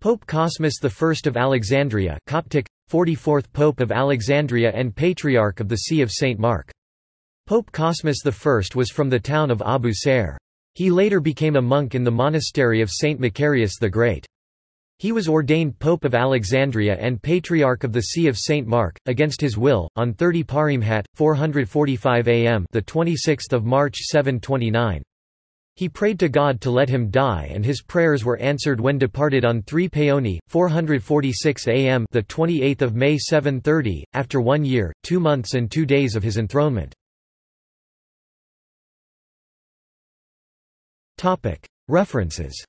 Pope Cosmas I of Alexandria Coptic, 44th Pope of Alexandria and Patriarch of the See of St. Mark. Pope Cosmas I was from the town of Abu. He later became a monk in the monastery of St. Macarius the Great. He was ordained Pope of Alexandria and Patriarch of the See of St. Mark, against his will, on 30 Paremhat, 445 am the 26th of March 729. He prayed to God to let him die and his prayers were answered when departed on 3 Paoni, 446 am the 28th of May 730, after one year, two months and two days of his enthronement. References